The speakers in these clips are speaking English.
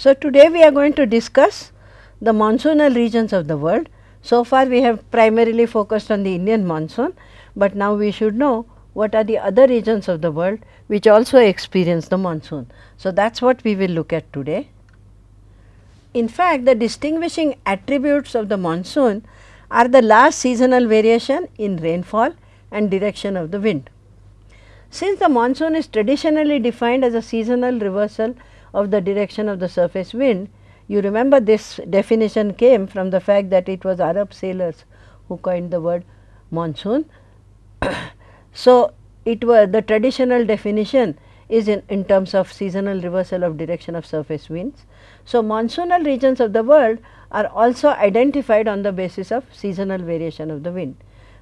So, today we are going to discuss the monsoonal regions of the world. So far we have primarily focused on the Indian monsoon, but now we should know what are the other regions of the world which also experience the monsoon. So, that is what we will look at today. In fact, the distinguishing attributes of the monsoon are the last seasonal variation in rainfall and direction of the wind. Since the monsoon is traditionally defined as a seasonal reversal of the direction of the surface wind, you remember this definition came from the fact that it was Arab sailors who coined the word monsoon. so, it was the traditional definition is in, in terms of seasonal reversal of direction of surface winds. So, monsoonal regions of the world are also identified on the basis of seasonal variation of the wind.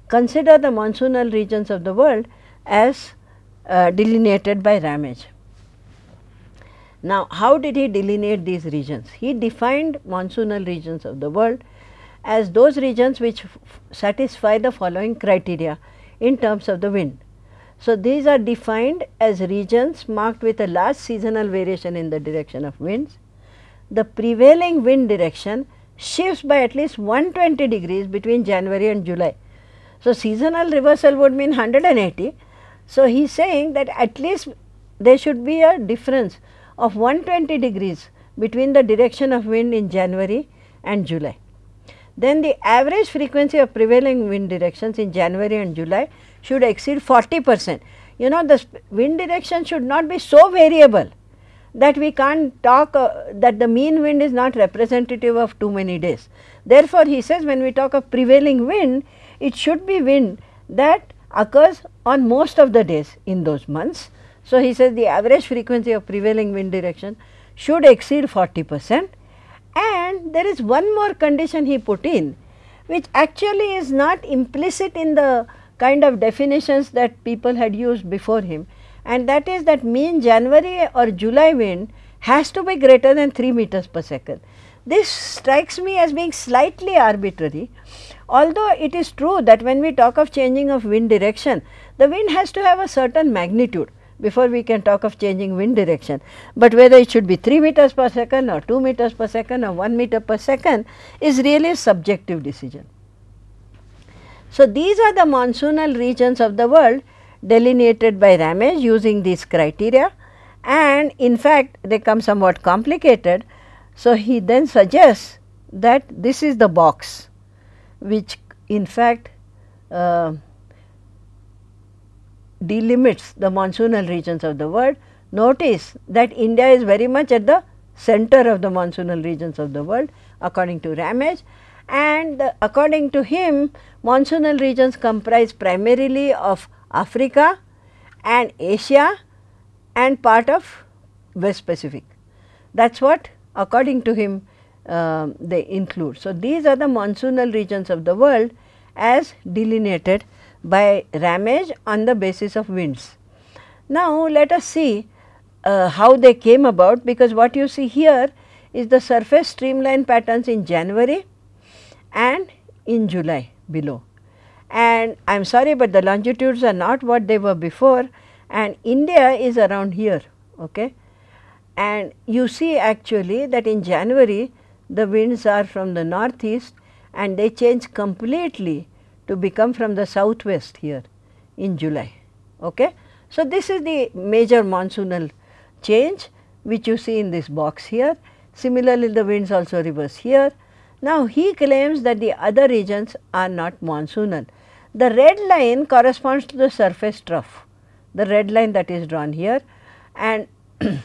Consider the monsoonal regions of the world as uh, delineated by Ramage. Now, how did he delineate these regions? He defined monsoonal regions of the world as those regions which satisfy the following criteria in terms of the wind. So, these are defined as regions marked with a large seasonal variation in the direction of winds. The prevailing wind direction shifts by at least 120 degrees between January and July. So, seasonal reversal would mean 180. So, he is saying that at least there should be a difference of 120 degrees between the direction of wind in January and July. Then the average frequency of prevailing wind directions in January and July should exceed 40 percent. You know the wind direction should not be so variable that we can't talk uh, that the mean wind is not representative of too many days. Therefore, he says when we talk of prevailing wind, it should be wind that occurs on most of the days in those months. So, he says the average frequency of prevailing wind direction should exceed 40 percent and there is one more condition he put in which actually is not implicit in the kind of definitions that people had used before him and that is that mean January or July wind has to be greater than 3 meters per second. This strikes me as being slightly arbitrary, although it is true that when we talk of changing of wind direction, the wind has to have a certain magnitude before we can talk of changing wind direction. But whether it should be 3 meters per second or 2 meters per second or 1 meter per second is really a subjective decision. So, these are the monsoonal regions of the world delineated by Ramage using these criteria and in fact, they come somewhat complicated. So, he then suggests that this is the box which in fact uh, delimits the monsoonal regions of the world. Notice that India is very much at the center of the monsoonal regions of the world according to Ramage and according to him monsoonal regions comprise primarily of Africa and Asia and part of West Pacific. That is what according to him uh, they include. So, these are the monsoonal regions of the world as delineated by Ramage on the basis of winds. Now, let us see uh, how they came about because what you see here is the surface streamline patterns in January and in July below. And I am sorry, but the longitudes are not what they were before and India is around here. Okay. And you see actually that in January the winds are from the northeast and they change completely to become from the southwest here in July. Okay. So, this is the major monsoonal change which you see in this box here. Similarly, the winds also reverse here. Now, he claims that the other regions are not monsoonal. The red line corresponds to the surface trough, the red line that is drawn here and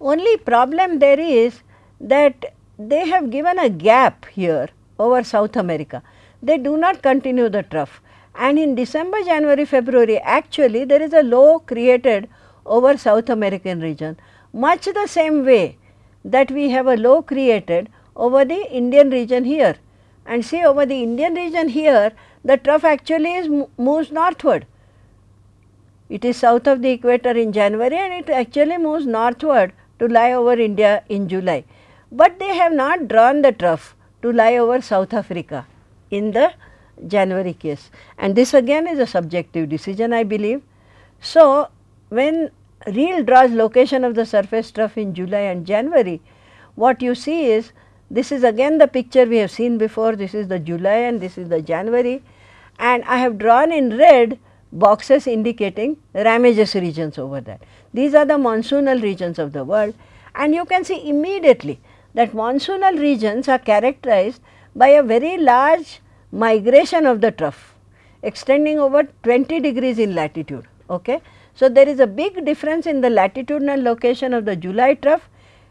only problem there is that they have given a gap here over South America they do not continue the trough. And in December, January, February actually there is a low created over South American region much the same way that we have a low created over the Indian region here. And see over the Indian region here the trough actually is moves northward. It is south of the equator in January and it actually moves northward to lie over India in July. But they have not drawn the trough to lie over South Africa in the January case and this again is a subjective decision I believe. So, when Riehl draws location of the surface trough in July and January, what you see is this is again the picture we have seen before, this is the July and this is the January and I have drawn in red boxes indicating Ramages regions over there. These are the monsoonal regions of the world and you can see immediately that monsoonal regions are characterized by a very large migration of the trough extending over 20 degrees in latitude. Okay. So, there is a big difference in the latitudinal location of the July trough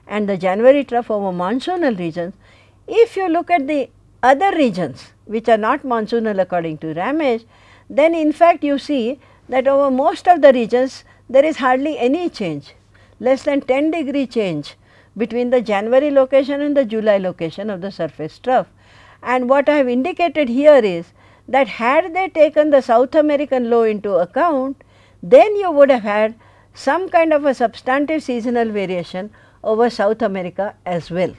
and the January trough over monsoonal regions. If you look at the other regions which are not monsoonal according to Ramage, then in fact you see that over most of the regions there is hardly any change, less than 10 degree change between the January location and the July location of the surface trough. And what I have indicated here is that had they taken the South American low into account, then you would have had some kind of a substantive seasonal variation over South America as well,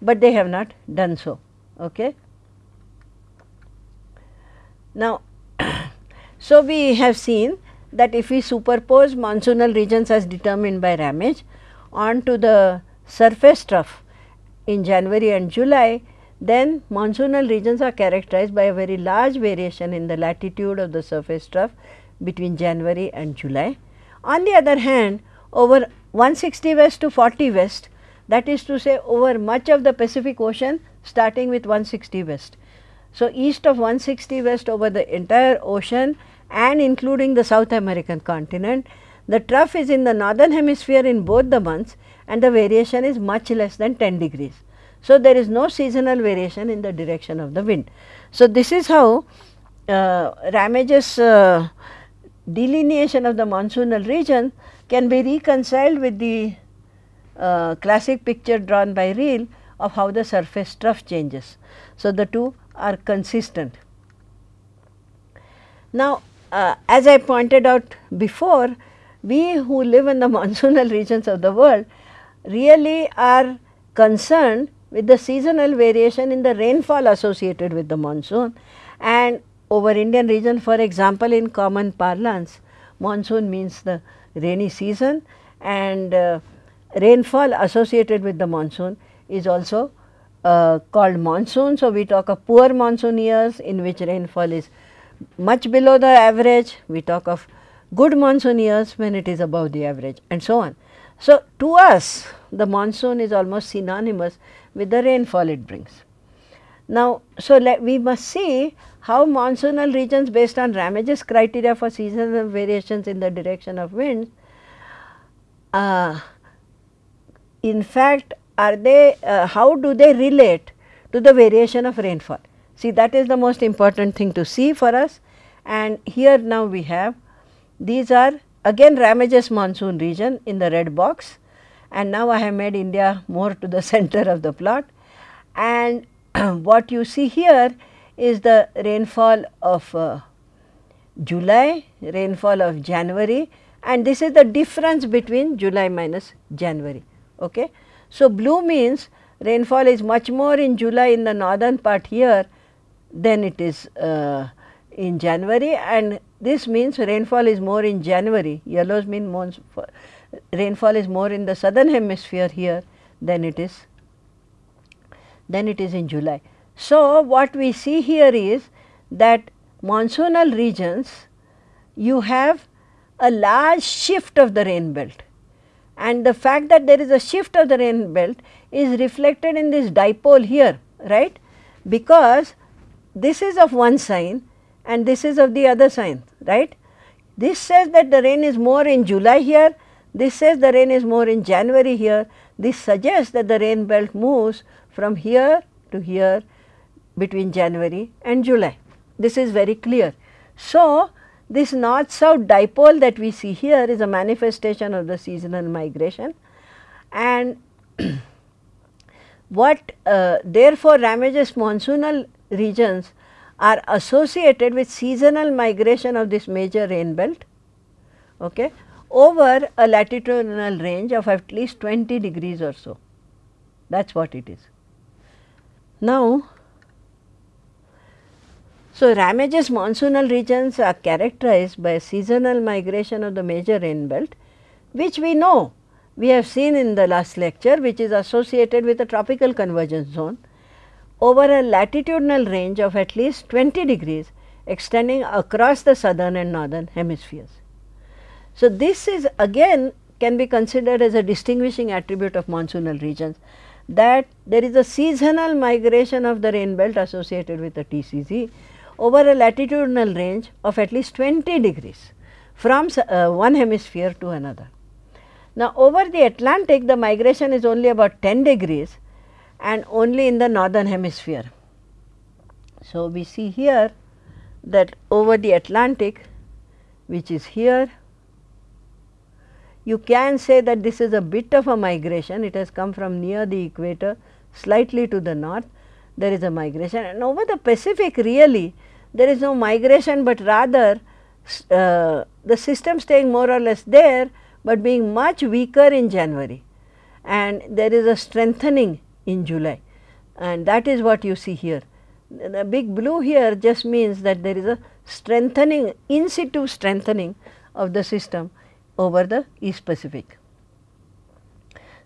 but they have not done so. Okay. Now, so we have seen that if we superpose monsoonal regions as determined by Ramage onto the surface trough in January and July, then monsoonal regions are characterized by a very large variation in the latitude of the surface trough between January and July. On the other hand, over 160 west to 40 west that is to say over much of the Pacific Ocean starting with 160 west. So, east of 160 west over the entire ocean and including the South American continent, the trough is in the northern hemisphere in both the months and the variation is much less than 10 degrees. So, there is no seasonal variation in the direction of the wind. So, this is how uh, Ramage's uh, delineation of the monsoonal region can be reconciled with the uh, classic picture drawn by Riehl of how the surface trough changes. So, the two are consistent. Now, uh, as I pointed out before, we who live in the monsoonal regions of the world really are concerned with the seasonal variation in the rainfall associated with the monsoon and over Indian region for example, in common parlance monsoon means the rainy season and uh, rainfall associated with the monsoon is also uh, called monsoon. So, we talk of poor monsoon years in which rainfall is much below the average, we talk of good monsoon years when it is above the average and so on. So, to us the monsoon is almost synonymous with the rainfall it brings. Now, so we must see how monsoonal regions based on Ramage's criteria for seasonal variations in the direction of winds, uh, in fact, are they, uh, how do they relate to the variation of rainfall? See that is the most important thing to see for us and here now we have these are again Ramage's monsoon region in the red box and now I have made India more to the center of the plot. And what you see here is the rainfall of uh, July, rainfall of January. And this is the difference between July minus January. Okay. So, blue means rainfall is much more in July in the northern part here than it is uh, in January. And this means rainfall is more in January, yellows mean rainfall is more in the southern hemisphere here than it is than it is in July. So, what we see here is that monsoonal regions you have a large shift of the rain belt and the fact that there is a shift of the rain belt is reflected in this dipole here right because this is of one sign and this is of the other sign right. This says that the rain is more in July here, this says the rain is more in January here, this suggests that the rain belt moves from here to here between January and July. This is very clear. So, this north south dipole that we see here is a manifestation of the seasonal migration and what uh, therefore Ramage's monsoonal regions are associated with seasonal migration of this major rain belt okay, over a latitudinal range of at least 20 degrees or so. That is what it is. Now, so Ramage's monsoonal regions are characterized by seasonal migration of the major rain belt which we know we have seen in the last lecture which is associated with a tropical convergence zone over a latitudinal range of at least 20 degrees extending across the southern and northern hemispheres. So, this is again can be considered as a distinguishing attribute of monsoonal regions that there is a seasonal migration of the rain belt associated with the TCZ over a latitudinal range of at least 20 degrees from uh, one hemisphere to another. Now, over the Atlantic the migration is only about 10 degrees and only in the northern hemisphere. So, we see here that over the Atlantic which is here you can say that this is a bit of a migration, it has come from near the equator slightly to the north, there is a migration. And over the Pacific really there is no migration, but rather uh, the system staying more or less there, but being much weaker in January. And there is a strengthening in July. And that is what you see here. The big blue here just means that there is a strengthening in situ strengthening of the system over the East Pacific.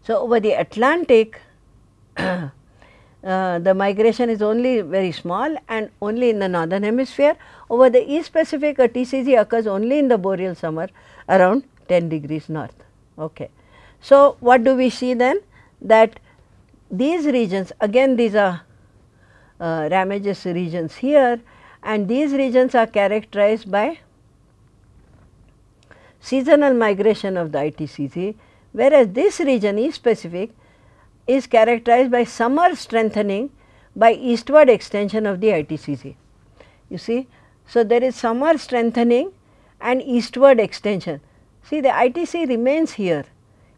So, over the Atlantic uh, the migration is only very small and only in the northern hemisphere. Over the East Pacific a TCZ occurs only in the boreal summer around 10 degrees north. Okay. So, what do we see then that these regions again these are uh, Ramage's regions here and these regions are characterized by seasonal migration of the ITCZ, whereas this region East Pacific is characterized by summer strengthening by eastward extension of the ITCZ. You see, so there is summer strengthening and eastward extension. See the ITC remains here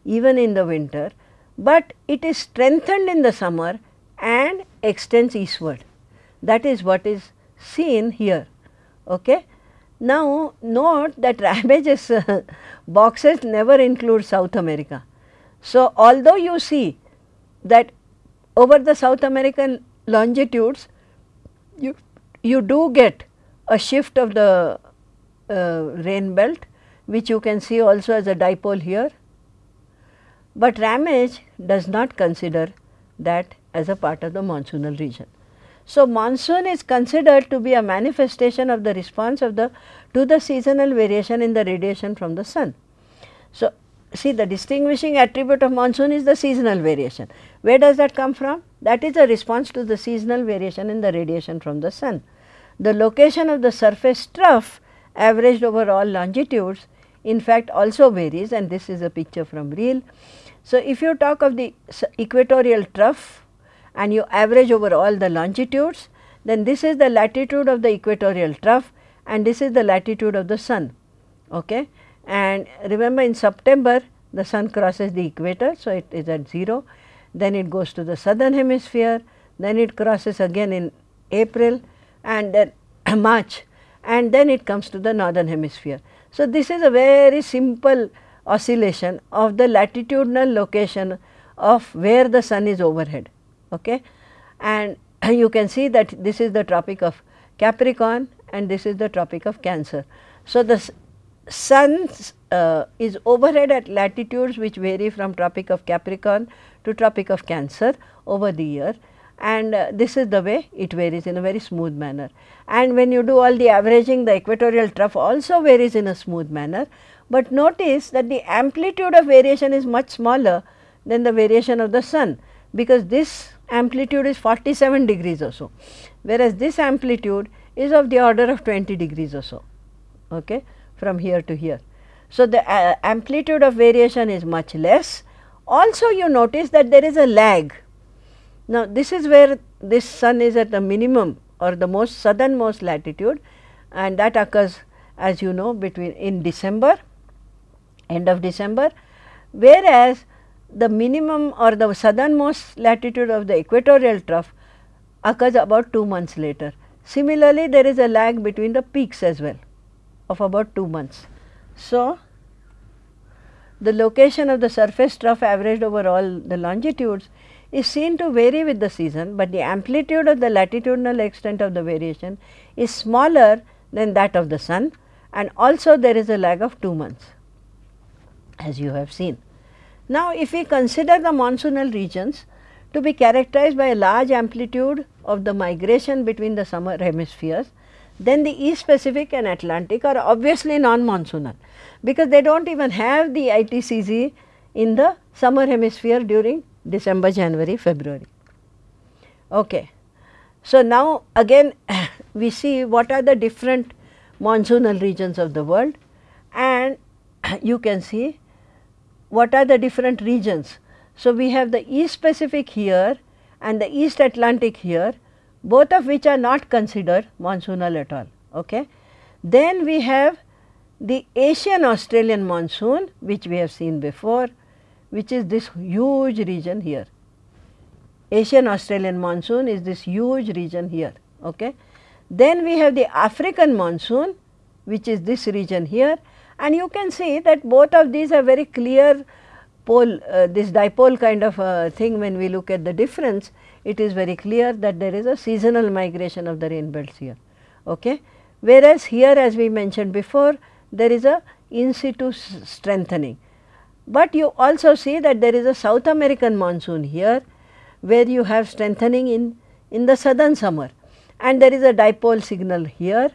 even in the winter, but it is strengthened in the summer and extends eastward. That is what is seen here. Okay. Now, note that Ramage's uh, boxes never include South America. So, although you see that over the South American longitudes, you, you do get a shift of the uh, rain belt, which you can see also as a dipole here. But Ramage does not consider that as a part of the monsoonal region. So, monsoon is considered to be a manifestation of the response of the to the seasonal variation in the radiation from the sun. So, see the distinguishing attribute of monsoon is the seasonal variation. Where does that come from? That is a response to the seasonal variation in the radiation from the sun. The location of the surface trough averaged over all longitudes in fact also varies and this is a picture from Riehl. So, if you talk of the equatorial trough and you average over all the longitudes, then this is the latitude of the equatorial trough and this is the latitude of the sun. Okay? And remember in September the sun crosses the equator, so it is at 0, then it goes to the southern hemisphere, then it crosses again in April and then March and then it comes to the northern hemisphere. So, this is a very simple oscillation of the latitudinal location of where the sun is overhead okay. and you can see that this is the tropic of Capricorn and this is the tropic of Cancer. So, the sun uh, is overhead at latitudes which vary from tropic of Capricorn to tropic of Cancer over the year and uh, this is the way it varies in a very smooth manner. And when you do all the averaging the equatorial trough also varies in a smooth manner, but notice that the amplitude of variation is much smaller than the variation of the sun because this amplitude is 47 degrees or so, whereas this amplitude is of the order of 20 degrees or so okay, from here to here. So, the uh, amplitude of variation is much less. Also you notice that there is a lag. Now, this is where this sun is at the minimum or the most southernmost latitude and that occurs as you know between in December, end of December, whereas the minimum or the southernmost latitude of the equatorial trough occurs about 2 months later. Similarly, there is a lag between the peaks as well of about 2 months. So, the location of the surface trough averaged over all the longitudes is seen to vary with the season, but the amplitude of the latitudinal extent of the variation is smaller than that of the sun and also there is a lag of 2 months as you have seen. Now, if we consider the monsoonal regions to be characterized by a large amplitude of the migration between the summer hemispheres, then the East Pacific and Atlantic are obviously non-monsoonal, because they do not even have the ITCZ in the summer hemisphere during December, January, February. Okay. So, now again we see what are the different monsoonal regions of the world and you can see what are the different regions. So, we have the East Pacific here and the East Atlantic here both of which are not considered monsoonal at all. Okay. Then we have the Asian Australian monsoon which we have seen before which is this huge region here. Asian Australian monsoon is this huge region here. Okay. Then we have the African monsoon which is this region here and you can see that both of these are very clear pole uh, this dipole kind of uh, thing when we look at the difference. It is very clear that there is a seasonal migration of the rain belts here. Okay. Whereas, here as we mentioned before there is a in situ strengthening, but you also see that there is a South American monsoon here where you have strengthening in, in the southern summer. And there is a dipole signal here.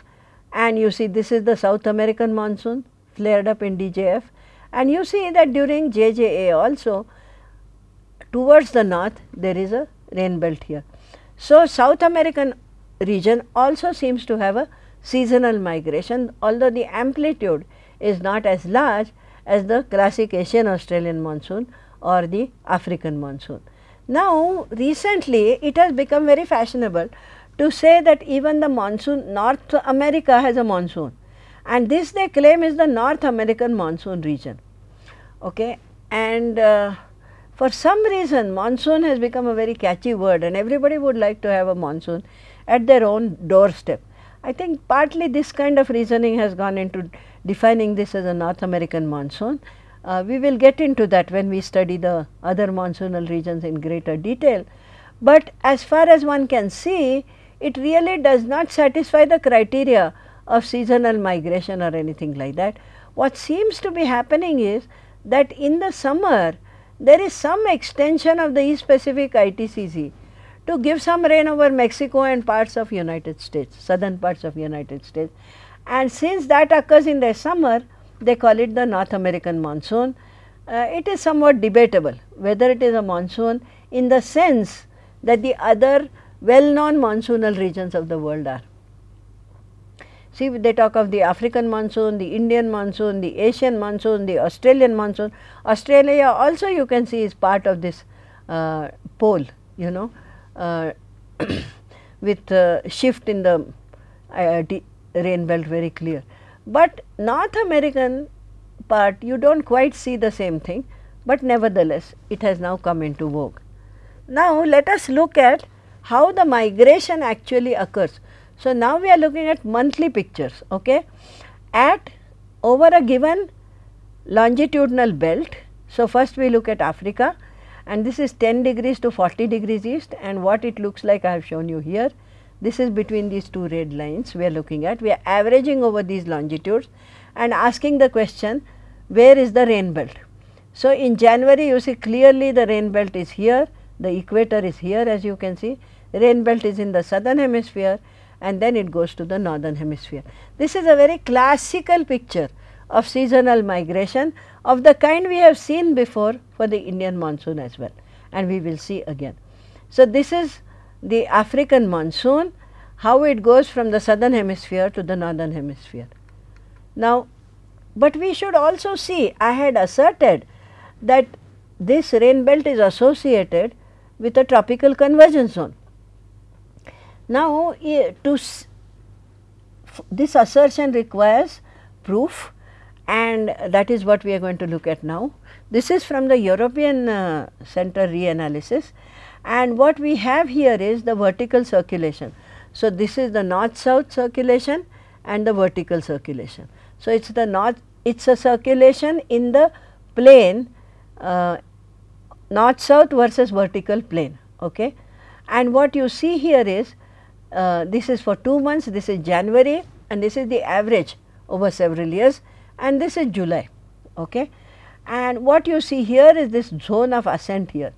And you see this is the South American monsoon flared up in DJF and you see that during JJA also towards the north there is a rain belt here. So, South American region also seems to have a seasonal migration although the amplitude is not as large as the classic Asian Australian monsoon or the African monsoon. Now, recently it has become very fashionable to say that even the monsoon North America has a monsoon and this they claim is the North American monsoon region. Okay. And uh, for some reason monsoon has become a very catchy word and everybody would like to have a monsoon at their own doorstep. I think partly this kind of reasoning has gone into defining this as a North American monsoon uh, we will get into that when we study the other monsoonal regions in greater detail. But as far as one can see, it really does not satisfy the criteria of seasonal migration or anything like that. What seems to be happening is that in the summer, there is some extension of the East Pacific ITCZ to give some rain over Mexico and parts of United States, southern parts of United States. And since that occurs in the summer, they call it the North American monsoon. Uh, it is somewhat debatable whether it is a monsoon in the sense that the other well known monsoonal regions of the world are. See they talk of the African monsoon, the Indian monsoon, the Asian monsoon, the Australian monsoon. Australia also you can see is part of this uh, pole, you know, uh, with uh, shift in the rain belt very clear. But North American part you do not quite see the same thing, but nevertheless it has now come into vogue. Now, let us look at how the migration actually occurs. So, now we are looking at monthly pictures okay, at over a given longitudinal belt. So, first we look at Africa and this is 10 degrees to 40 degrees east and what it looks like I have shown you here. This is between these two red lines we are looking at. We are averaging over these longitudes and asking the question where is the rain belt. So, in January you see clearly the rain belt is here, the equator is here as you can see, rain belt is in the southern hemisphere and then it goes to the northern hemisphere. This is a very classical picture of seasonal migration of the kind we have seen before for the Indian monsoon as well and we will see again. So, this is the African monsoon, how it goes from the southern hemisphere to the northern hemisphere. Now, but we should also see, I had asserted that this rain belt is associated with a tropical convergence zone. Now, to this assertion requires proof and that is what we are going to look at now. This is from the European uh, Center reanalysis and what we have here is the vertical circulation. So, this is the north south circulation and the vertical circulation. So, it is the north it is a circulation in the plane uh, north south versus vertical plane. Okay. And what you see here is uh, this is for 2 months, this is January and this is the average over several years and this is July. Okay. and what you see here is this zone of ascent here.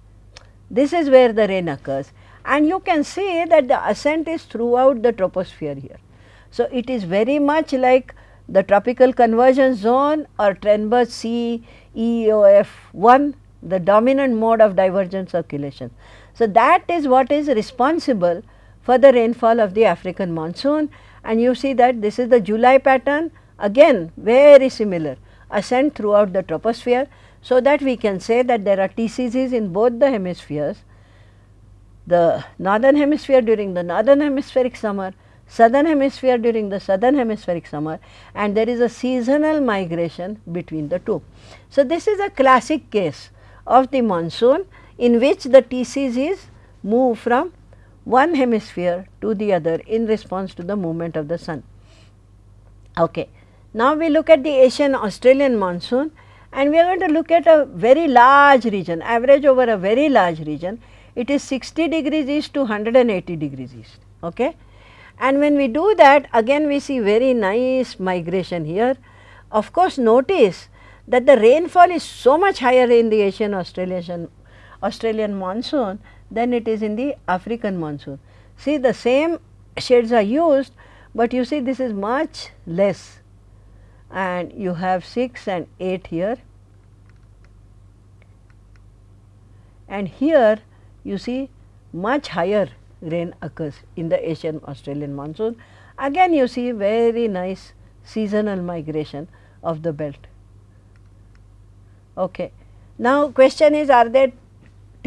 This is where the rain occurs and you can see that the ascent is throughout the troposphere here. So, it is very much like the tropical convergence zone or Trenberth C EOF 1 the dominant mode of divergent circulation. So, that is what is responsible for the rainfall of the African monsoon and you see that this is the July pattern again very similar ascent throughout the troposphere. So, that we can say that there are TCZs in both the hemispheres, the northern hemisphere during the northern hemispheric summer, southern hemisphere during the southern hemispheric summer and there is a seasonal migration between the two. So, this is a classic case of the monsoon in which the TCZs move from one hemisphere to the other in response to the movement of the sun. Okay. Now, we look at the Asian Australian monsoon and we are going to look at a very large region average over a very large region it is 60 degrees east to 180 degrees east. Okay. And when we do that again we see very nice migration here. Of course, notice that the rainfall is so much higher in the Asian Australian, Australian monsoon than it is in the African monsoon. See the same shades are used, but you see this is much less and you have 6 and 8 here and here you see much higher rain occurs in the Asian Australian monsoon. Again you see very nice seasonal migration of the belt. Okay. Now, question is are there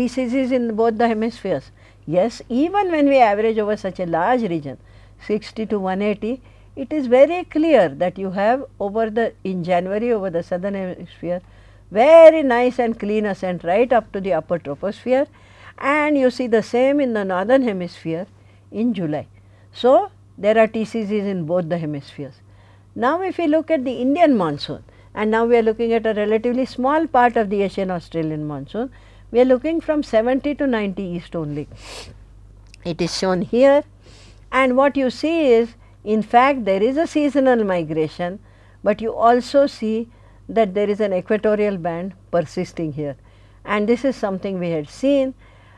TCZs in both the hemispheres? Yes, even when we average over such a large region 60 to 180, it is very clear that you have over the in January over the southern hemisphere very nice and clean ascent right up to the upper troposphere and you see the same in the northern hemisphere in July. So, there are TCZs in both the hemispheres. Now, if we look at the Indian monsoon, and now we are looking at a relatively small part of the Asian Australian monsoon. We are looking from 70 to 90 east only. It is shown here and what you see is in fact there is a seasonal migration, but you also see that there is an equatorial band persisting here and this is something we had seen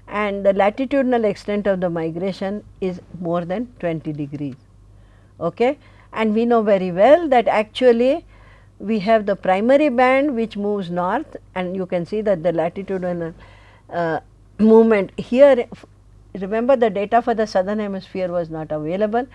and the latitudinal extent of the migration is more than 20 degrees. Okay? And we know very well that actually we have the primary band which moves north and you can see that the latitudinal uh, movement here remember the data for the southern hemisphere was not available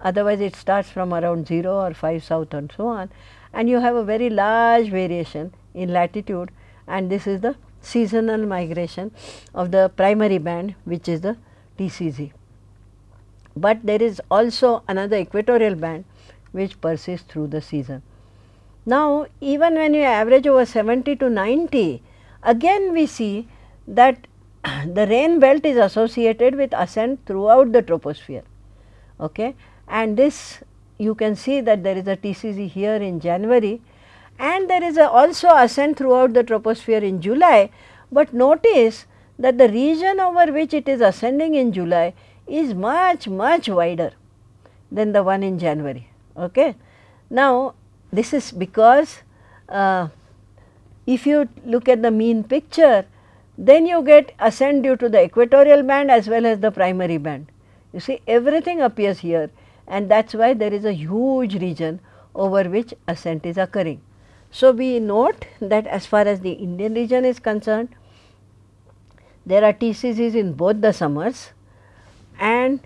otherwise it starts from around 0 or 5 south and so on and you have a very large variation in latitude and this is the seasonal migration of the primary band which is the TCZ. But there is also another equatorial band which persists through the season. Now, even when you average over 70 to 90, again we see that the rain belt is associated with ascent throughout the troposphere. Okay? And this you can see that there is a TCZ here in January and there is also ascent throughout the troposphere in July, but notice that the region over which it is ascending in July is much much wider than the one in January. Okay? Now, this is because uh, if you look at the mean picture, then you get ascent due to the equatorial band as well as the primary band. You see everything appears here and that is why there is a huge region over which ascent is occurring. So, we note that as far as the Indian region is concerned, there are TCZs in both the summers and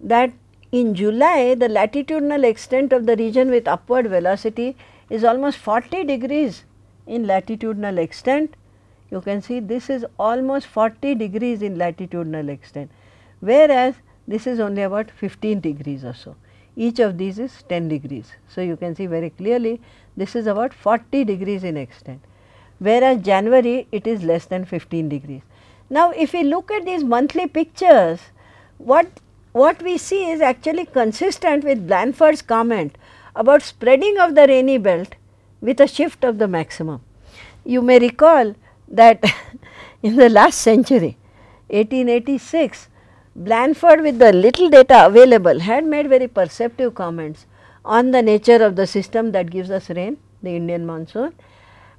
that in July, the latitudinal extent of the region with upward velocity is almost 40 degrees in latitudinal extent. You can see this is almost 40 degrees in latitudinal extent, whereas this is only about 15 degrees or so. Each of these is 10 degrees. So, you can see very clearly this is about 40 degrees in extent, whereas January it is less than 15 degrees. Now, if we look at these monthly pictures, what what we see is actually consistent with Blanford's comment about spreading of the rainy belt with a shift of the maximum. You may recall that in the last century 1886 Blanford with the little data available had made very perceptive comments on the nature of the system that gives us rain the Indian monsoon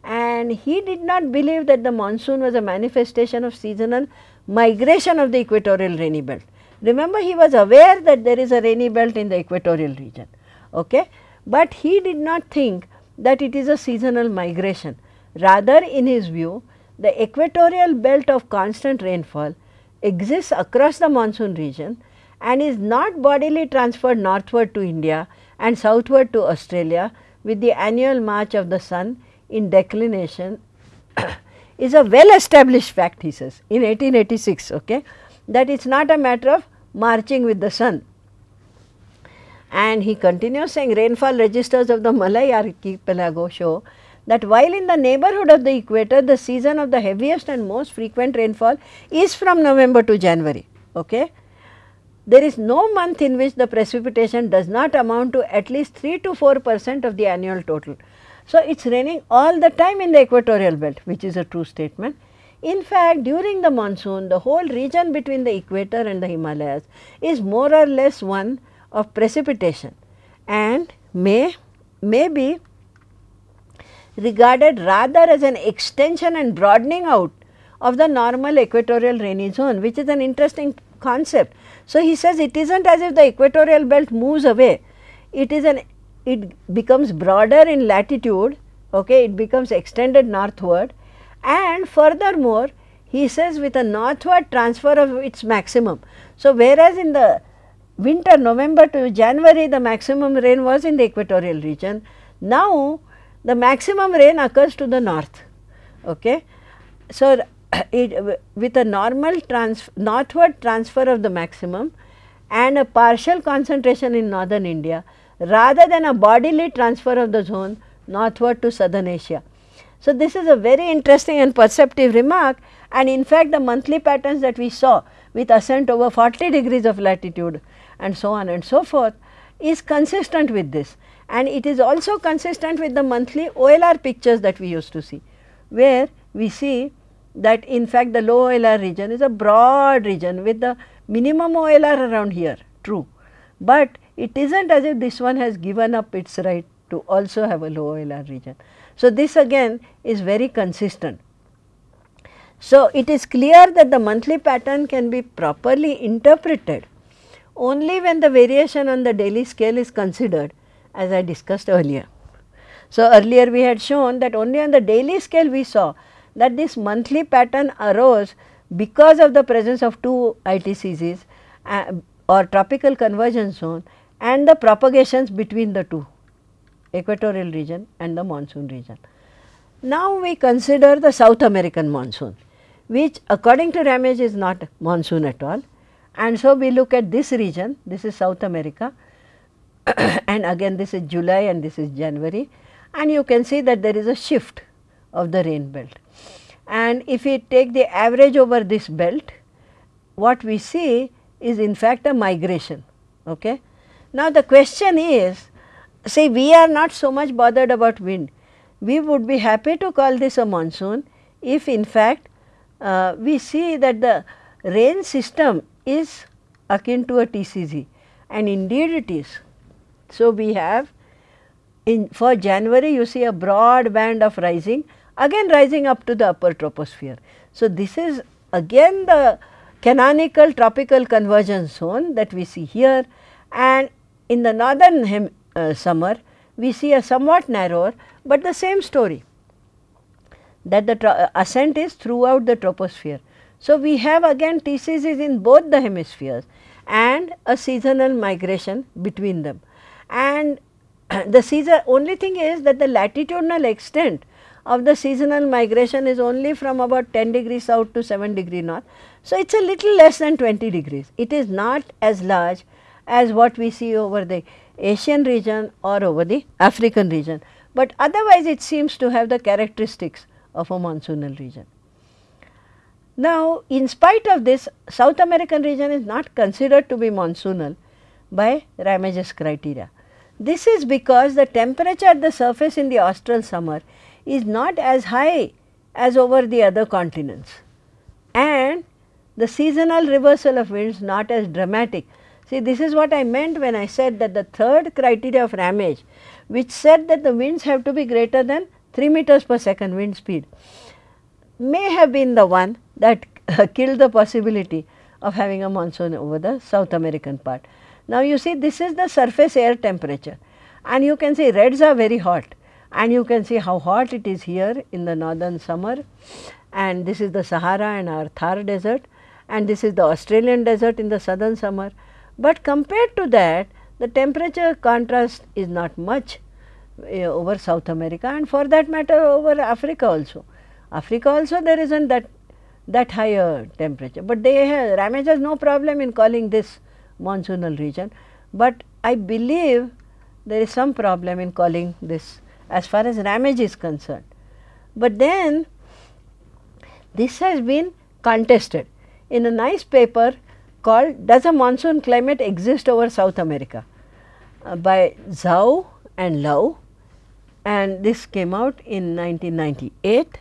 and he did not believe that the monsoon was a manifestation of seasonal migration of the equatorial rainy belt. Remember he was aware that there is a rainy belt in the equatorial region, okay? but he did not think that it is a seasonal migration. Rather in his view the equatorial belt of constant rainfall exists across the monsoon region and is not bodily transferred northward to India and southward to Australia with the annual march of the sun in declination is a well established fact he says in 1886 okay, that it is not a matter of marching with the sun. And he continues saying rainfall registers of the Malay archipelago show that while in the neighborhood of the equator the season of the heaviest and most frequent rainfall is from November to January. Okay. There is no month in which the precipitation does not amount to at least 3 to 4 percent of the annual total. So, it is raining all the time in the equatorial belt which is a true statement. In fact, during the monsoon the whole region between the equator and the Himalayas is more or less one of precipitation and may, may be regarded rather as an extension and broadening out of the normal equatorial rainy zone which is an interesting concept. So, he says it is not as if the equatorial belt moves away, it is an it becomes broader in latitude, okay, it becomes extended northward and furthermore he says with a northward transfer of its maximum. So, whereas in the winter November to January the maximum rain was in the equatorial region, now the maximum rain occurs to the north. Okay. So, it, with a normal trans northward transfer of the maximum and a partial concentration in northern India rather than a bodily transfer of the zone northward to southern Asia. So, this is a very interesting and perceptive remark and in fact, the monthly patterns that we saw with ascent over 40 degrees of latitude and so on and so forth is consistent with this. And it is also consistent with the monthly OLR pictures that we used to see, where we see that in fact the low OLR region is a broad region with the minimum OLR around here true, but it is not as if this one has given up its right to also have a low OLR region. So, this again is very consistent. So, it is clear that the monthly pattern can be properly interpreted only when the variation on the daily scale is considered as I discussed earlier. So, earlier we had shown that only on the daily scale we saw that this monthly pattern arose because of the presence of two ITCZs uh, or tropical convergence zone and the propagations between the two equatorial region and the monsoon region. Now, we consider the South American monsoon which according to Ramage is not monsoon at all and so we look at this region this is South America and again this is July and this is January and you can see that there is a shift of the rain belt. And if we take the average over this belt, what we see is in fact a migration. Okay. Now, the question is say we are not so much bothered about wind, we would be happy to call this a monsoon if in fact uh, we see that the rain system is akin to a TCZ and indeed it is. So, we have in for January you see a broad band of rising again rising up to the upper troposphere. So, this is again the canonical tropical convergence zone that we see here and in the northern hem, uh, summer we see a somewhat narrower, but the same story that the uh, ascent is throughout the troposphere. So, we have again TCZs in both the hemispheres and a seasonal migration between them and the season only thing is that the latitudinal extent of the seasonal migration is only from about 10 degrees south to 7 degree north. So, it is a little less than 20 degrees. It is not as large as what we see over the Asian region or over the African region, but otherwise it seems to have the characteristics of a monsoonal region. Now, in spite of this South American region is not considered to be monsoonal by Ramage's criteria. This is because the temperature at the surface in the austral summer is not as high as over the other continents and the seasonal reversal of winds not as dramatic. See this is what I meant when I said that the third criteria of Ramage which said that the winds have to be greater than 3 meters per second wind speed may have been the one that killed the possibility of having a monsoon over the South American part. Now, you see this is the surface air temperature and you can see reds are very hot and you can see how hot it is here in the northern summer and this is the Sahara and our Thar desert and this is the Australian desert in the southern summer. But compared to that the temperature contrast is not much uh, over South America and for that matter over Africa also. Africa also there isn't that that higher temperature, but they have Ramage has no problem in calling this monsoonal region, but I believe there is some problem in calling this as far as Ramage is concerned. But then this has been contested in a nice paper called Does a Monsoon Climate Exist over South America? Uh, by Zhou and Lau. And this came out in 1998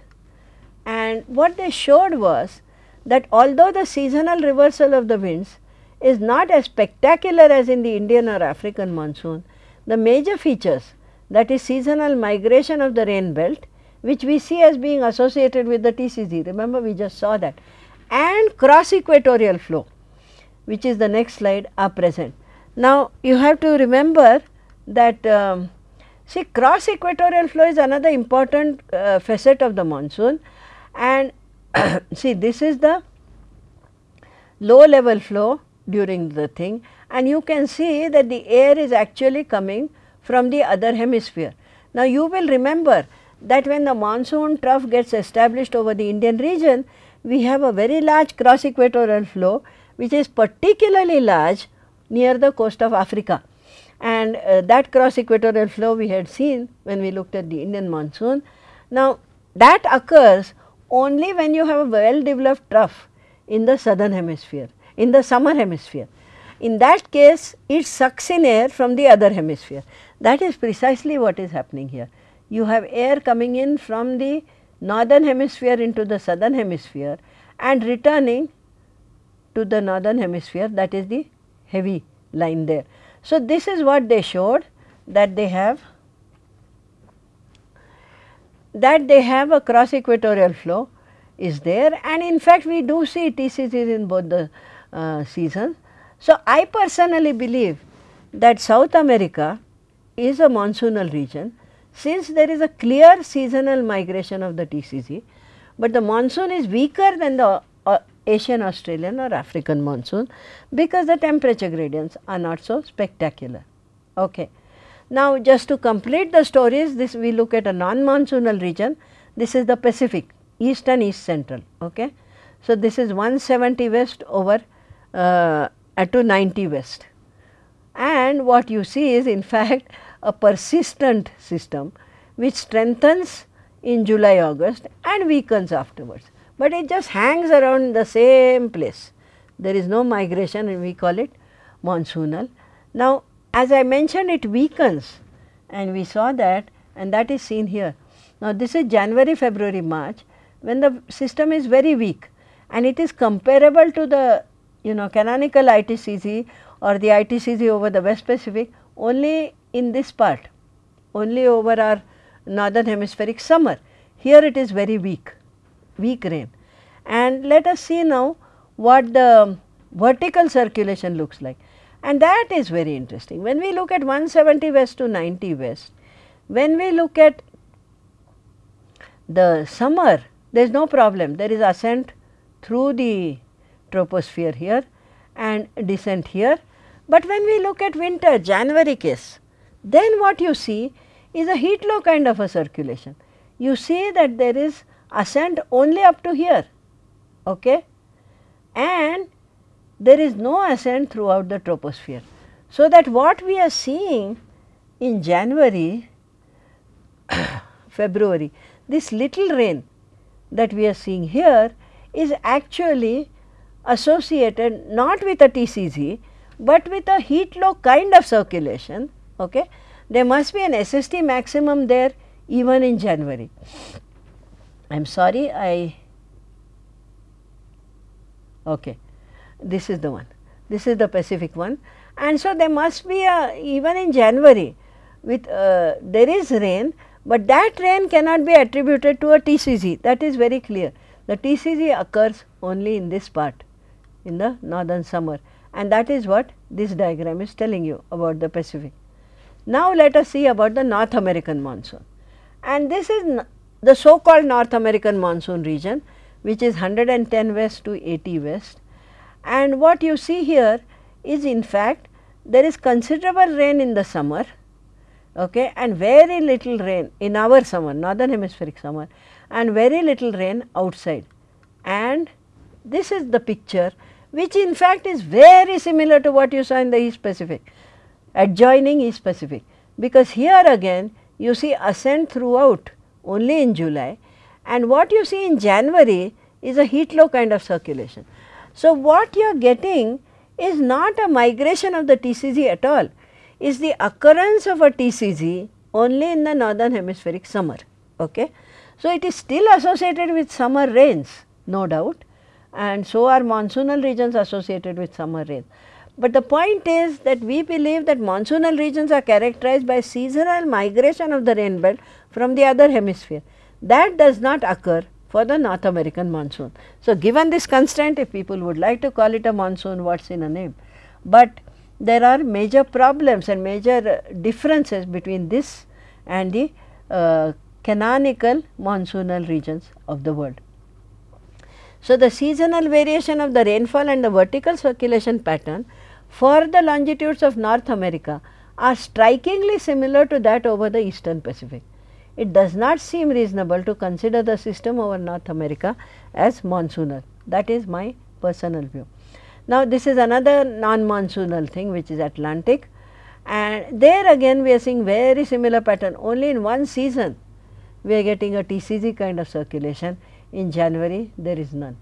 and what they showed was that although the seasonal reversal of the winds is not as spectacular as in the Indian or African monsoon, the major features that is seasonal migration of the rain belt which we see as being associated with the TCZ, remember we just saw that and cross equatorial flow which is the next slide are present. Now, you have to remember that um, see cross equatorial flow is another important uh, facet of the monsoon and see this is the low level flow during the thing and you can see that the air is actually coming from the other hemisphere. Now, you will remember that when the monsoon trough gets established over the Indian region, we have a very large cross equatorial flow which is particularly large near the coast of Africa. And uh, that cross equatorial flow we had seen when we looked at the Indian monsoon. Now, that occurs only when you have a well developed trough in the southern hemisphere, in the summer hemisphere. In that case, it sucks in air from the other hemisphere. That is precisely what is happening here. You have air coming in from the northern hemisphere into the southern hemisphere and returning to the northern hemisphere that is the heavy line there. So, this is what they showed that they have that they have a cross equatorial flow is there and in fact we do see TCZs in both the uh, seasons. So, I personally believe that South America is a monsoonal region since there is a clear seasonal migration of the TCZ, but the monsoon is weaker than the uh, Asian, Australian or African monsoon because the temperature gradients are not so spectacular. Okay. Now, just to complete the stories, this we look at a non-monsoonal region. This is the Pacific, east and east central. Okay. So, this is 170 west over uh, to 90 west. And what you see is in fact a persistent system which strengthens in July, August and weakens afterwards, but it just hangs around the same place. There is no migration and we call it monsoonal. Now, as I mentioned it weakens and we saw that and that is seen here. Now, this is January, February, March when the system is very weak and it is comparable to the you know canonical ITCZ or the ITCZ over the West Pacific only in this part, only over our northern hemispheric summer. Here it is very weak, weak rain. And let us see now what the vertical circulation looks like and that is very interesting. When we look at 170 west to 90 west, when we look at the summer there is no problem, there is ascent through the troposphere here and descent here. But when we look at winter January case, then what you see is a heat low kind of a circulation. You see that there is ascent only up to here okay? and there is no ascent throughout the troposphere. So, that what we are seeing in January, February, this little rain that we are seeing here is actually associated not with a TCZ, but with a heat low kind of circulation. Okay. There must be an SST maximum there even in January. I am sorry I okay. This is the one. This is the Pacific one. And so there must be a even in January with uh, there is rain, but that rain cannot be attributed to a TCZ that is very clear. The TCZ occurs only in this part in the northern summer. And that is what this diagram is telling you about the Pacific. Now, let us see about the North American monsoon. And this is the so called North American monsoon region which is 110 west to 80 west. And what you see here is in fact there is considerable rain in the summer okay, and very little rain in our summer northern hemispheric summer and very little rain outside. And this is the picture which in fact is very similar to what you saw in the East Pacific adjoining East Pacific. Because here again you see ascent throughout only in July and what you see in January is a heat low kind of circulation. So, what you are getting is not a migration of the TCZ at all, is the occurrence of a TCZ only in the northern hemispheric summer. Okay. So, it is still associated with summer rains no doubt and so are monsoonal regions associated with summer rains. But the point is that we believe that monsoonal regions are characterized by seasonal migration of the rain belt from the other hemisphere. That does not occur for the North American monsoon. So, given this constraint if people would like to call it a monsoon what is in a name, but there are major problems and major differences between this and the uh, canonical monsoonal regions of the world. So, the seasonal variation of the rainfall and the vertical circulation pattern for the longitudes of North America are strikingly similar to that over the eastern Pacific. It does not seem reasonable to consider the system over North America as monsoonal that is my personal view. Now, this is another non-monsoonal thing which is Atlantic and there again we are seeing very similar pattern only in one season we are getting a TCZ kind of circulation in January there is none.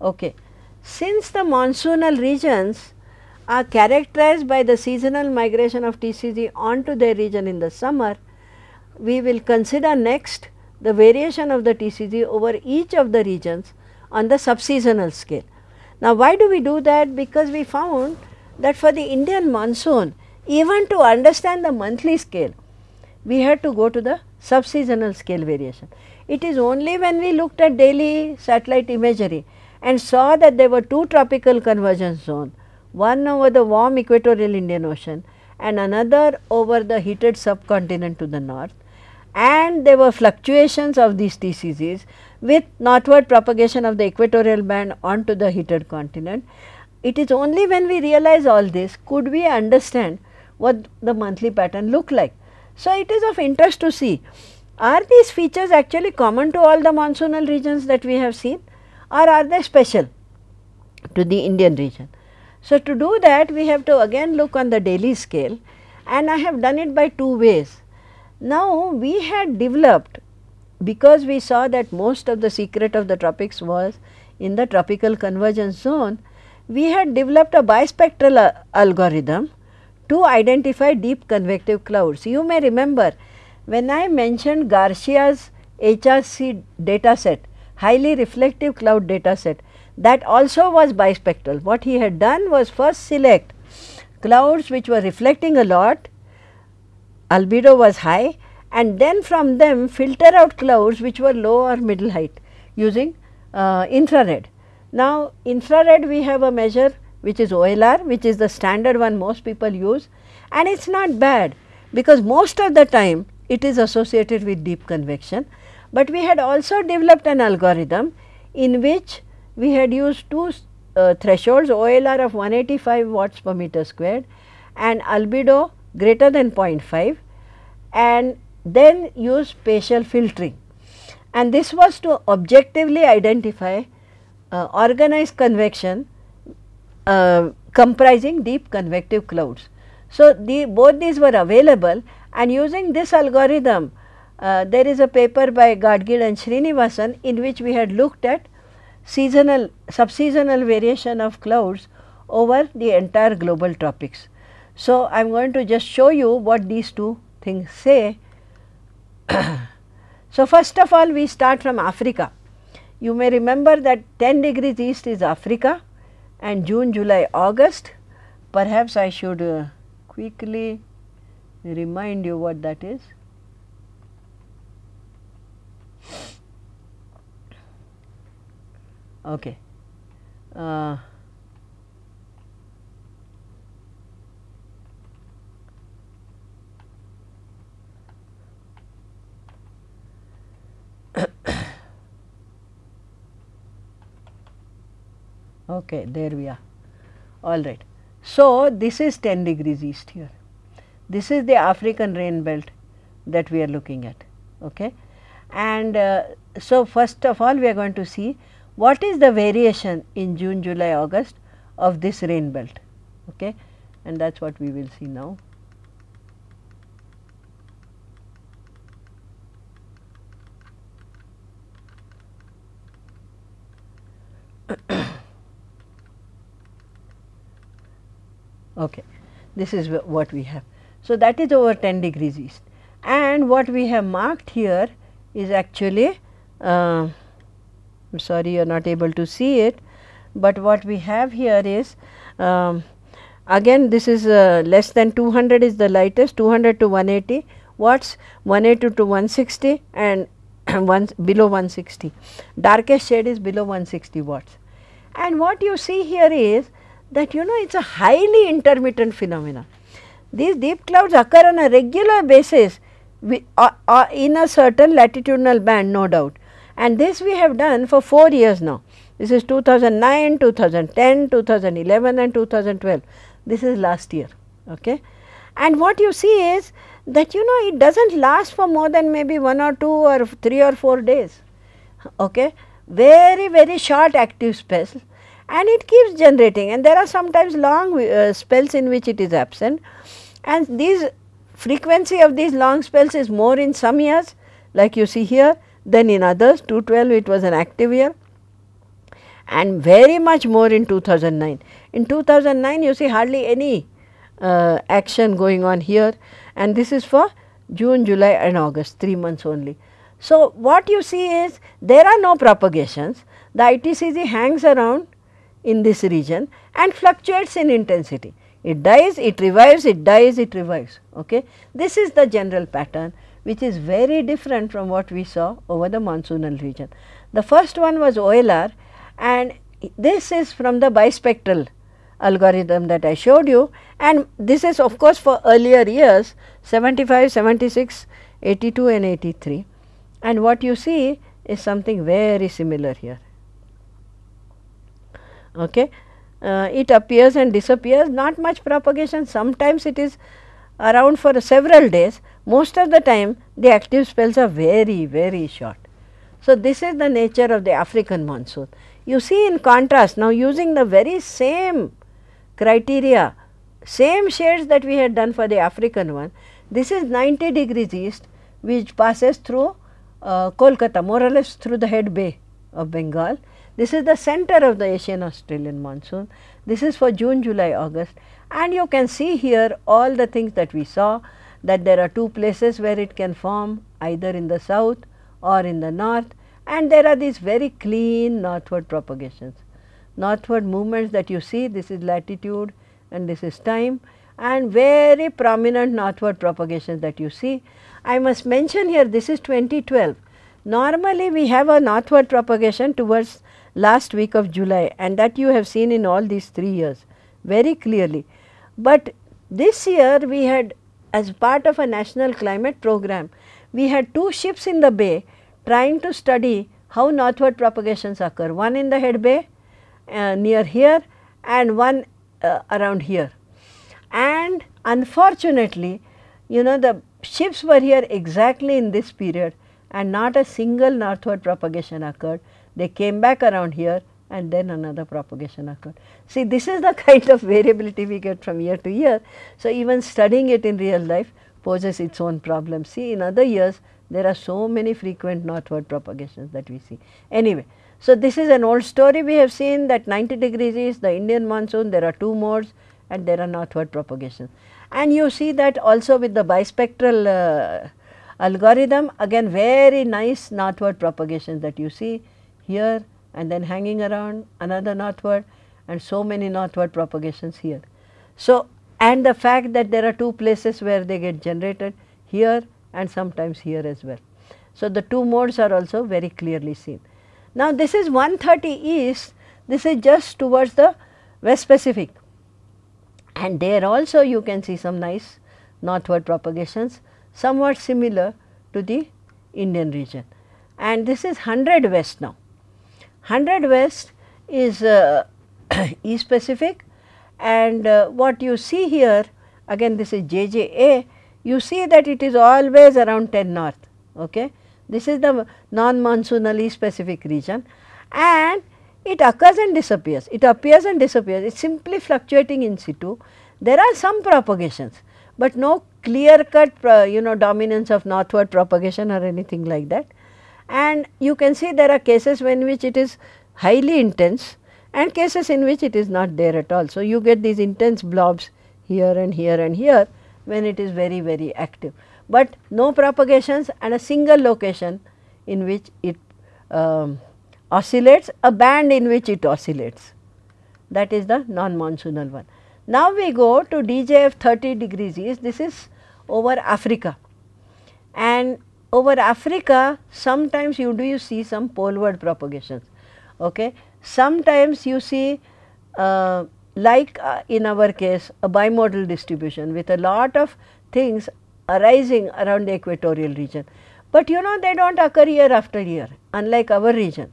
Okay. Since the monsoonal regions are characterized by the seasonal migration of TCZ onto their region in the summer, we will consider next the variation of the TCZ over each of the regions on the subseasonal scale. Now, why do we do that? Because we found that for the Indian monsoon, even to understand the monthly scale, we had to go to the subseasonal scale variation. It is only when we looked at daily satellite imagery and saw that there were two tropical convergence zones, one over the warm equatorial Indian Ocean and another over the heated subcontinent to the north and there were fluctuations of these TCZs with northward propagation of the equatorial band onto the heated continent. It is only when we realize all this could we understand what the monthly pattern look like. So, it is of interest to see are these features actually common to all the monsoonal regions that we have seen or are they special to the Indian region. So, to do that we have to again look on the daily scale and I have done it by two ways. Now, we had developed because we saw that most of the secret of the tropics was in the tropical convergence zone, we had developed a bispectral algorithm to identify deep convective clouds. You may remember when I mentioned Garcia's HRC data set, highly reflective cloud data set that also was bispectral. What he had done was first select clouds which were reflecting a lot, albedo was high and then from them filter out clouds which were low or middle height using uh, infrared. Now, infrared we have a measure which is OLR which is the standard one most people use and it is not bad because most of the time it is associated with deep convection. But we had also developed an algorithm in which we had used two uh, thresholds OLR of 185 watts per meter squared and albedo greater than 0.5 and then use spatial filtering and this was to objectively identify uh, organized convection uh, comprising deep convective clouds. So, the both these were available and using this algorithm uh, there is a paper by Gadgil and Srinivasan in which we had looked at seasonal subseasonal variation of clouds over the entire global tropics. So, I am going to just show you what these two things say. so, first of all we start from Africa. You may remember that 10 degrees east is Africa and June, July, August. Perhaps I should uh, quickly remind you what that is. Okay. Uh, okay, there we are. All right. So, this is 10 degrees east here. This is the African rain belt that we are looking at. Okay. And uh, so, first of all we are going to see what is the variation in June, July, August of this rain belt. Okay. And that is what we will see now. okay. This is what we have. So, that is over 10 degrees east and what we have marked here is actually uh, I am sorry you are not able to see it, but what we have here is um, again this is uh, less than 200 is the lightest 200 to 180 watts 180 to 160 and one below 160 darkest shade is below 160 watts and what you see here is that you know it is a highly intermittent phenomena these deep clouds occur on a regular basis we, uh, uh, in a certain latitudinal band no doubt and this we have done for 4 years now. This is 2009, 2010, 2011 and 2012. This is last year. Okay. And what you see is that you know it does not last for more than maybe 1 or 2 or 3 or 4 days. Okay. Very very short active spells and it keeps generating and there are sometimes long uh, spells in which it is absent and these frequency of these long spells is more in some years like you see here than in others 212 it was an active year and very much more in 2009. In 2009 you see hardly any Uh, action going on here and this is for June, July and August 3 months only. So, what you see is there are no propagations the ITCZ hangs around in this region and fluctuates in intensity. It dies, it revives, it dies, it revives. Okay? This is the general pattern which is very different from what we saw over the monsoonal region. The first one was OLR and this is from the bispectral algorithm that I showed you and this is of course for earlier years 75, 76, 82 and 83 and what you see is something very similar here. Okay. Uh, it appears and disappears not much propagation sometimes it is around for several days most of the time the active spells are very very short. So, this is the nature of the African monsoon. You see in contrast now using the very same criteria, same shades that we had done for the African one, this is 90 degrees east which passes through uh, Kolkata more or less through the head bay of Bengal. This is the center of the Asian Australian monsoon. This is for June, July, August and you can see here all the things that we saw that there are two places where it can form either in the south or in the north and there are these very clean northward propagations. Northward movements that you see this is latitude and this is time and very prominent northward propagations that you see. I must mention here this is 2012. Normally we have a northward propagation towards last week of July and that you have seen in all these 3 years very clearly. But this year we had as part of a national climate program, we had two ships in the bay trying to study how northward propagations occur, one in the head bay near here and one uh, around here. And unfortunately, you know the ships were here exactly in this period and not a single northward propagation occurred. They came back around here and then another propagation occurred. See this is the kind of variability we get from year to year. So, even studying it in real life poses its own problem. See in other years there are so many frequent northward propagations that we see. Anyway, so this is an old story we have seen that 90 degrees is the Indian monsoon there are two modes and there are northward propagation. And you see that also with the bispectral uh, algorithm again very nice northward propagation that you see here and then hanging around another northward and so many northward propagations here. So, and the fact that there are two places where they get generated here and sometimes here as well. So, the two modes are also very clearly seen. Now, this is 130 east, this is just towards the west Pacific and there also you can see some nice northward propagations somewhat similar to the Indian region and this is 100 west now. 100 west is uh, East Pacific and uh, what you see here again this is JJA you see that it is always around 10 north. Okay. This is the non-monsoonal Pacific region and it occurs and disappears. It appears and disappears. It is simply fluctuating in situ. There are some propagations, but no clear cut uh, you know dominance of northward propagation or anything like that. And you can see there are cases when which it is highly intense and cases in which it is not there at all. So, you get these intense blobs here and here and here when it is very very active, but no propagations and a single location in which it um, oscillates a band in which it oscillates that is the non-monsoonal one. Now, we go to DJF 30 degrees east this is over Africa and over Africa sometimes you do you see some poleward propagations. Okay. Sometimes you see uh, like uh, in our case a bimodal distribution with a lot of things arising around the equatorial region. But you know they do not occur year after year unlike our region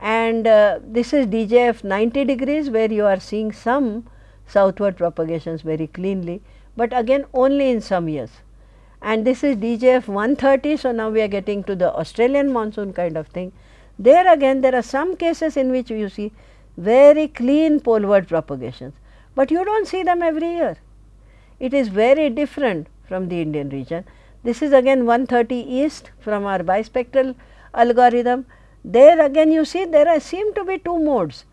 and uh, this is DJF 90 degrees where you are seeing some southward propagations very cleanly, but again only in some years. And this is DJF 130. So, now we are getting to the Australian monsoon kind of thing. There again there are some cases in which you see very clean poleward propagations, but you do not see them every year. It is very different from the Indian region. This is again 130 east from our bispectral algorithm. There again you see there are seem to be two modes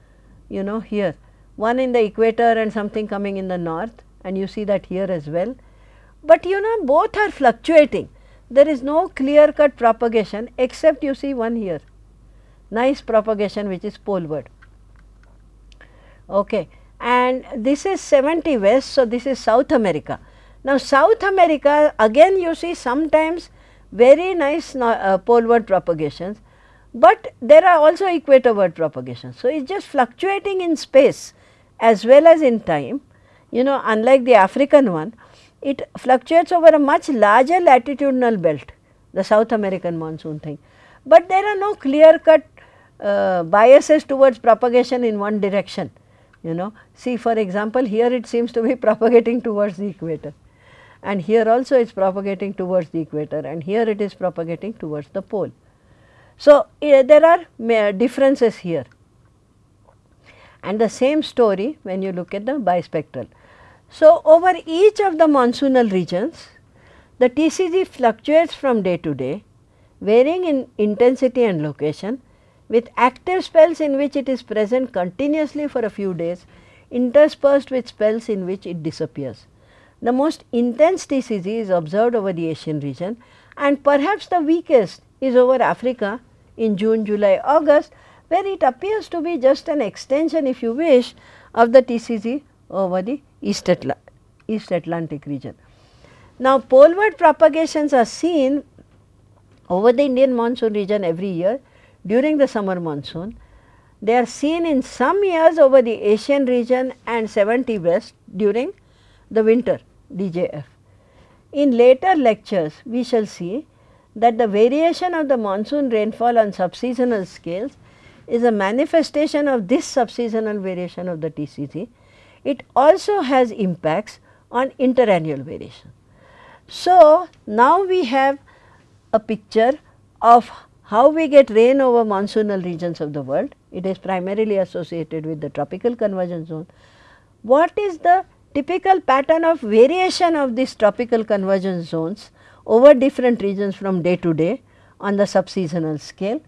you know here one in the equator and something coming in the north and you see that here as well. But you know both are fluctuating there is no clear cut propagation except you see one here nice propagation which is poleward. Okay. And this is 70 west. So, this is South America. Now, South America again you see sometimes very nice uh, poleward propagations, but there are also equatorward propagations. So, it is just fluctuating in space as well as in time. You know unlike the African one, it fluctuates over a much larger latitudinal belt, the South American monsoon thing. But there are no clear cut uh, biases towards propagation in one direction you know. See for example, here it seems to be propagating towards the equator and here also it is propagating towards the equator and here it is propagating towards the pole. So, uh, there are differences here and the same story when you look at the bispectral. So, over each of the monsoonal regions the TCZ fluctuates from day to day varying in intensity and location with active spells in which it is present continuously for a few days interspersed with spells in which it disappears. The most intense TCZ is observed over the Asian region and perhaps the weakest is over Africa in June, July, August where it appears to be just an extension if you wish of the TCZ over the East, Atla East Atlantic region. Now, poleward propagations are seen over the Indian monsoon region every year during the summer monsoon. They are seen in some years over the Asian region and 70 west during the winter DJF. In later lectures, we shall see that the variation of the monsoon rainfall on subseasonal scales is a manifestation of this subseasonal variation of the TCZ. It also has impacts on interannual variation. So, now we have a picture of how we get rain over monsoonal regions of the world, it is primarily associated with the tropical convergence zone. What is the typical pattern of variation of these tropical convergence zones over different regions from day to day on the subseasonal scale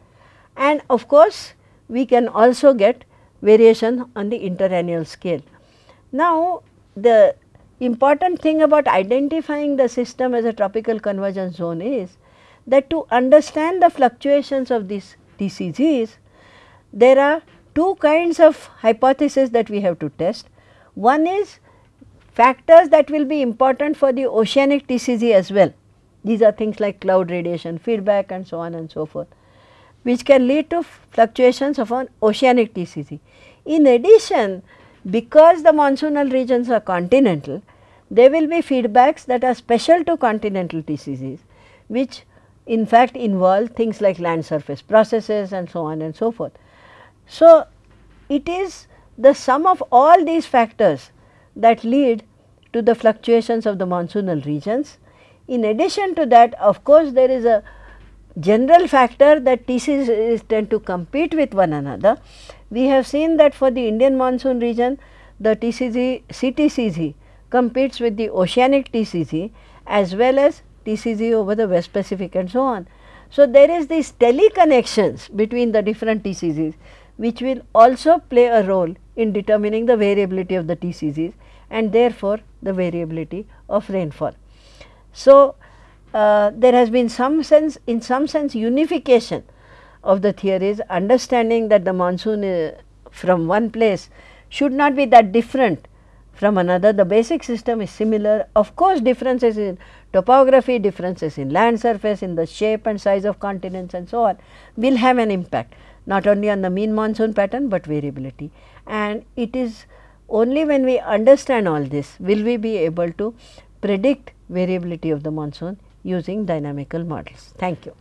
and of course, we can also get variation on the interannual scale. Now, the important thing about identifying the system as a tropical convergence zone is that to understand the fluctuations of these TCZs, there are two kinds of hypotheses that we have to test. One is factors that will be important for the oceanic TCZ as well. These are things like cloud radiation feedback and so on and so forth. which can lead to fluctuations of an oceanic TCZ. In addition, because the monsoonal regions are continental, there will be feedbacks that are special to continental TCZs, which in fact involve things like land surface processes and so on and so forth. So, it is the sum of all these factors that lead to the fluctuations of the monsoonal regions. In addition to that, of course, there is a general factor that TCZs tend to compete with one another. We have seen that for the Indian monsoon region, the TCZ, CTCZ competes with the oceanic TCZ as well as TCZ over the West Pacific and so on. So, there is these teleconnections between the different TCZs which will also play a role in determining the variability of the TCZs and therefore, the variability of rainfall. So, uh, there has been some sense in some sense unification of the theories understanding that the monsoon uh, from one place should not be that different from another. The basic system is similar. Of course, differences in topography, differences in land surface, in the shape and size of continents and so on will have an impact not only on the mean monsoon pattern, but variability. And it is only when we understand all this will we be able to predict variability of the monsoon using dynamical models. Thank you.